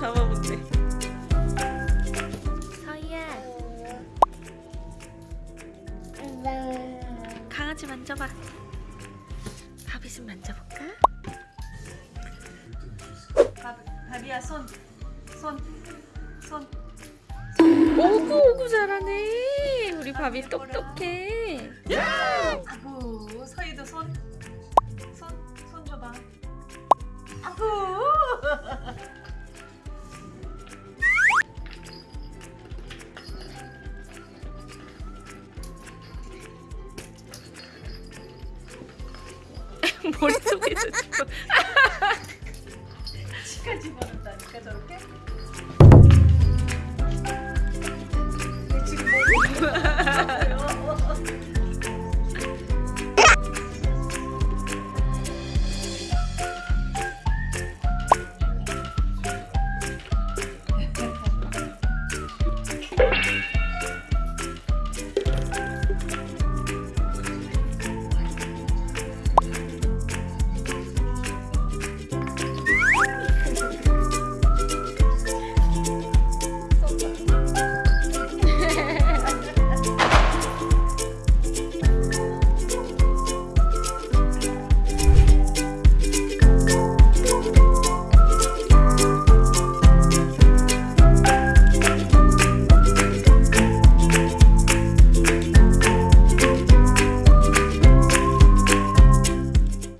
한번 잡아볼게. 서희야. 강아지 만져봐. 바비 좀 만져볼까? 바비야 손. 손, 손. 오구 오구 잘하네. 우리 바비 똑똑해. 아구 서희도 손. 머릿속에 넣고. 치카 집어넣다니까 저렇게.